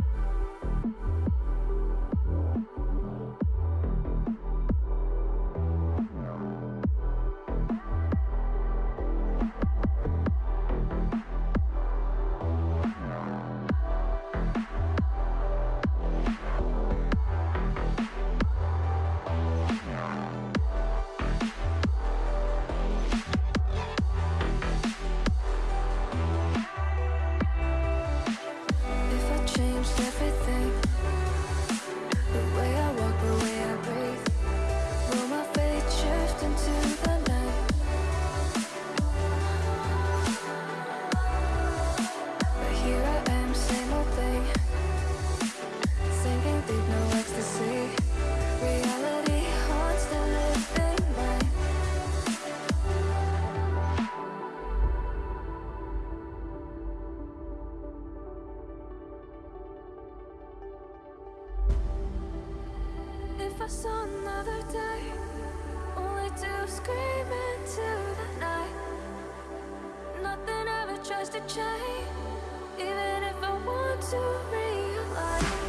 Bye. I saw another day, only to scream into the night. Nothing ever tries to change, even if I want to realize.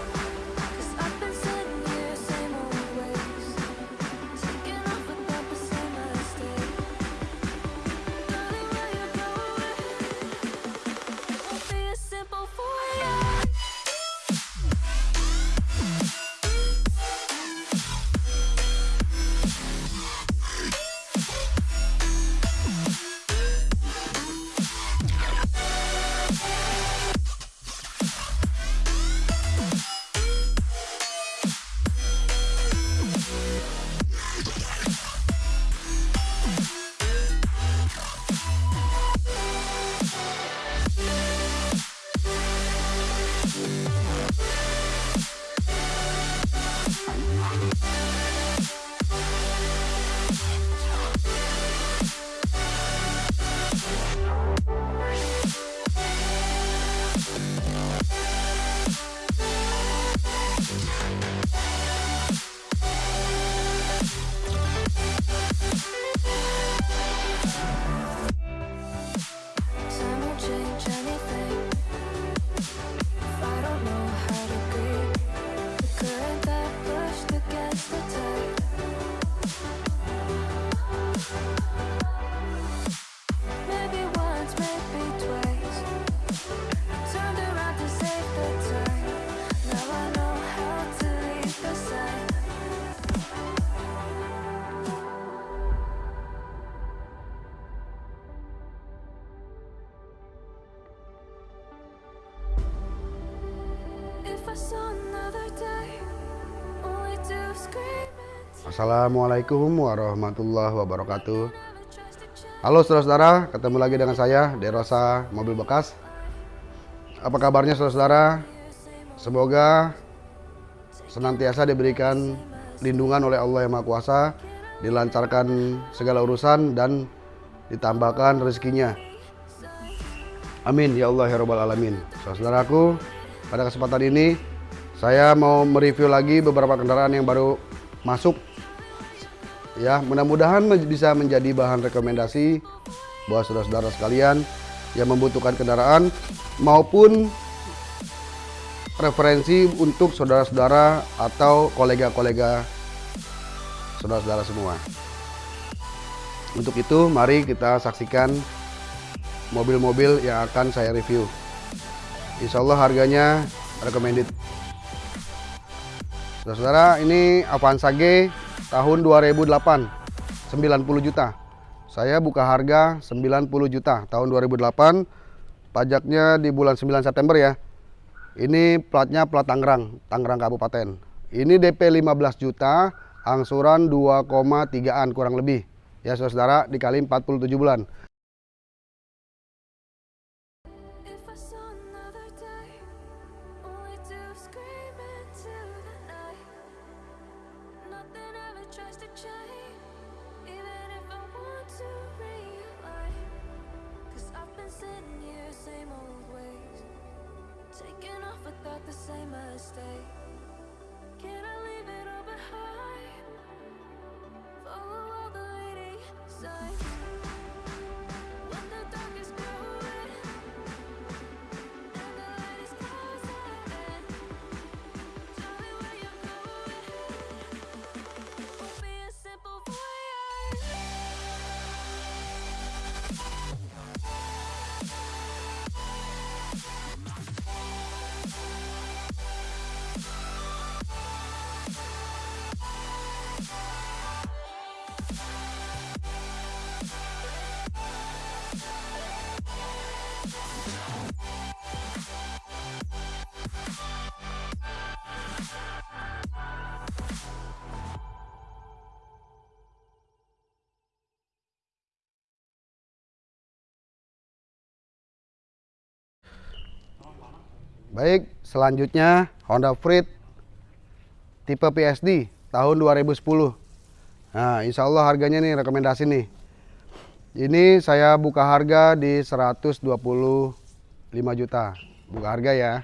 Assalamualaikum warahmatullahi wabarakatuh. Halo saudara-saudara, ketemu lagi dengan saya Derosa Mobil Bekas. Apa kabarnya saudara-saudara? Semoga senantiasa diberikan lindungan oleh Allah Yang Maha Kuasa, dilancarkan segala urusan dan ditambahkan rezekinya. Amin ya Allah ya Rabbal Alamin. Saudaraku, pada kesempatan ini saya mau mereview lagi beberapa kendaraan yang baru masuk. Ya, mudah-mudahan bisa menjadi bahan rekomendasi buat saudara-saudara sekalian yang membutuhkan kendaraan maupun referensi untuk saudara-saudara atau kolega-kolega saudara-saudara semua. Untuk itu, mari kita saksikan mobil-mobil yang akan saya review. Insya Allah harganya recommended. Saudara-saudara, ini Avanza G tahun 2008, 90 juta. Saya buka harga 90 juta tahun 2008. Pajaknya di bulan 9 September ya. Ini platnya plat Tangerang, Tangerang Kabupaten. Ini DP 15 juta, angsuran 2,3an kurang lebih. Ya saudara, dikali 47 bulan. Baik, selanjutnya Honda Freed tipe PSD tahun 2010. Nah, insya Allah harganya nih rekomendasi nih. Ini saya buka harga di 125 juta. Buka harga ya.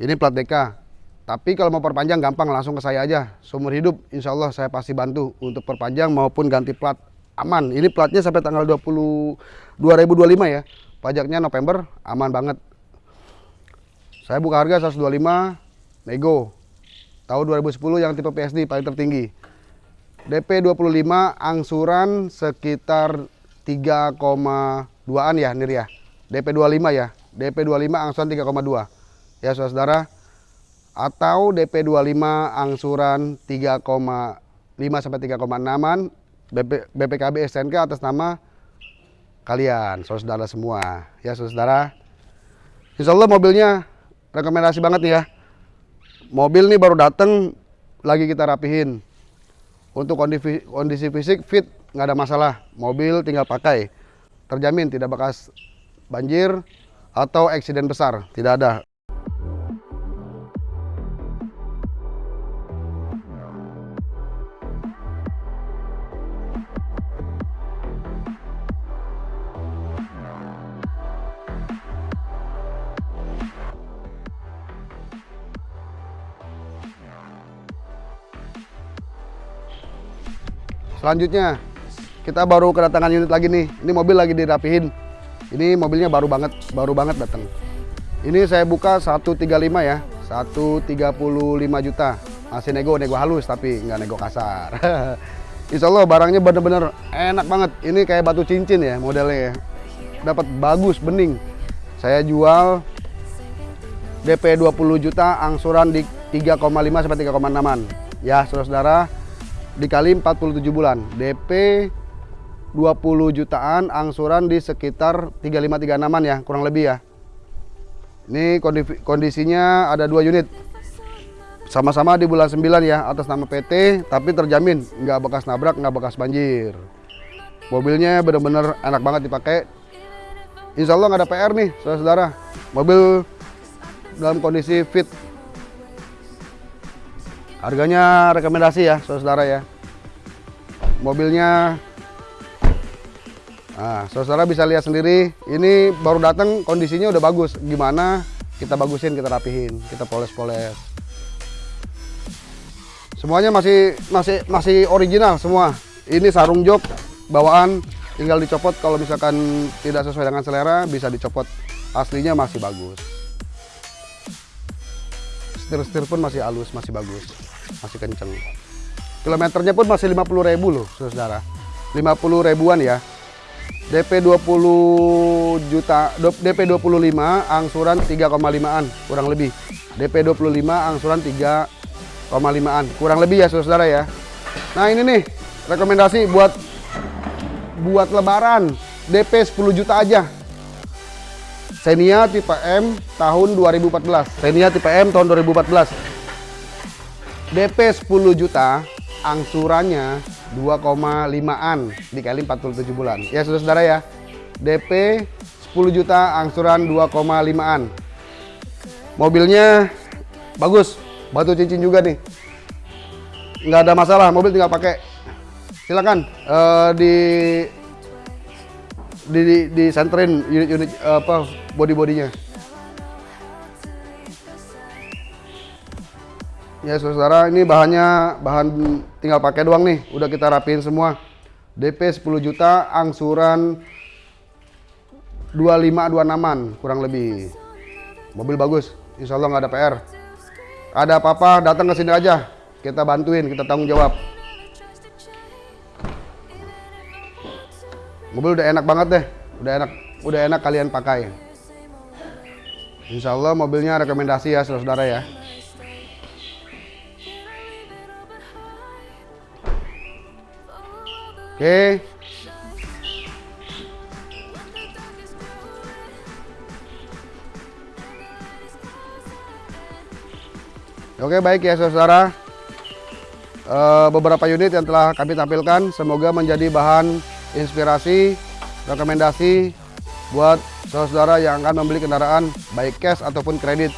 Ini plat DK. Tapi kalau mau perpanjang gampang langsung ke saya aja. Seumur hidup insya Allah saya pasti bantu untuk perpanjang maupun ganti plat aman. Ini platnya sampai tanggal 20 2025 ya. Pajaknya November aman banget. Saya buka harga 125 nego. Tahun 2010 yang tipe PSD paling tertinggi. DP 25 angsuran sekitar 3,2an ya Nir ya. DP 25 ya. DP 25 angsuran 3,2. Ya saudara-saudara. Atau DP 25 angsuran 3,5 sampai 3,6an BP, BPKB STNK atas nama kalian, saudara semua. Ya, saudara. Insya Allah mobilnya rekomendasi banget nih ya. Mobil nih baru datang, lagi kita rapihin. Untuk kondisi, kondisi fisik fit, nggak ada masalah. Mobil tinggal pakai. Terjamin tidak bekas banjir atau eksiden besar, tidak ada. Selanjutnya kita baru kedatangan unit lagi nih. Ini mobil lagi dirapihin. Ini mobilnya baru banget, baru banget datang. Ini saya buka 135 ya, 135 juta. Masih nego, nego halus tapi nggak nego kasar. Insya Allah barangnya bener-bener enak banget. Ini kayak batu cincin ya modelnya ya. Dapat bagus, bening. Saya jual DP 20 juta, angsuran di 3,5 sampai 3,6an. Ya, saudara-saudara, dikali 47 bulan. DP 20 jutaan angsuran di sekitar 3536an ya kurang lebih ya. Ini kondisinya ada dua unit. Sama-sama di bulan 9 ya atas nama PT tapi terjamin. Nggak bekas nabrak nggak bekas banjir. Mobilnya bener-bener enak banget dipakai. Insya Allah nggak ada PR nih saudara-saudara. Mobil dalam kondisi fit Harganya rekomendasi ya, saudara ya. Mobilnya, nah, saudara bisa lihat sendiri. Ini baru datang, kondisinya udah bagus. Gimana? Kita bagusin, kita rapihin, kita poles-poles. Semuanya masih masih masih original semua. Ini sarung jok bawaan, tinggal dicopot. Kalau misalkan tidak sesuai dengan selera, bisa dicopot. Aslinya masih bagus setir-setir pun masih halus, masih bagus, masih kenceng. Kilometernya pun masih 50 ribu loh, saudara. 50 ribuan ya. DP 20 juta, DP 25, angsuran 3,5an, kurang lebih. DP 25, angsuran 3,5an, kurang lebih ya saudara ya. Nah ini nih, rekomendasi buat buat lebaran, DP 10 juta aja, Xenia tipe M tahun 2014. Xenia tipe M tahun 2014. DP 10 juta, angsurannya 2,5an dikali 47 bulan. Ya saudara-saudara ya. DP 10 juta, angsuran 2,5an. Mobilnya bagus, batu cincin juga nih. Nggak ada masalah, mobil tinggal pakai. Silakan uh, di di di, di unit-unit apa body-bodinya. Ya saudara, ini bahannya bahan tinggal pakai doang nih. Udah kita rapiin semua. DP 10 juta, angsuran 25 26an kurang lebih. Mobil bagus, insya Allah nggak ada PR. Ada apa-apa datang ke sini aja. Kita bantuin, kita tanggung jawab. Mobil udah enak banget deh, udah enak, udah enak kalian pakai. Insya Allah mobilnya rekomendasi ya saudara-saudara ya. Oke. Oke baik ya saudara. Uh, beberapa unit yang telah kami tampilkan semoga menjadi bahan inspirasi, rekomendasi buat saudara yang akan membeli kendaraan baik cash ataupun kredit.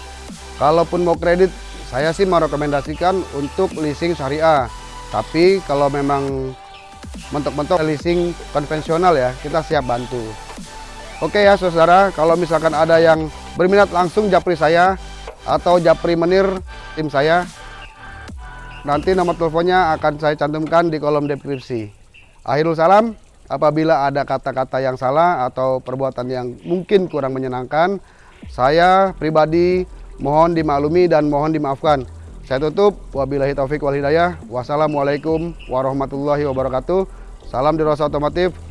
Kalaupun mau kredit, saya sih merekomendasikan untuk leasing syariah. Tapi kalau memang mentok-mentok leasing konvensional ya, kita siap bantu. Oke ya saudara, kalau misalkan ada yang berminat langsung japri saya atau japri menir tim saya, nanti nomor teleponnya akan saya cantumkan di kolom deskripsi. Akhirul salam, apabila ada kata-kata yang salah atau perbuatan yang mungkin kurang menyenangkan, saya pribadi mohon dimaklumi dan mohon dimaafkan. Saya tutup, wabillahi taufik wal hidayah. Wassalamualaikum warahmatullahi wabarakatuh. Salam di Rosa Otomotif.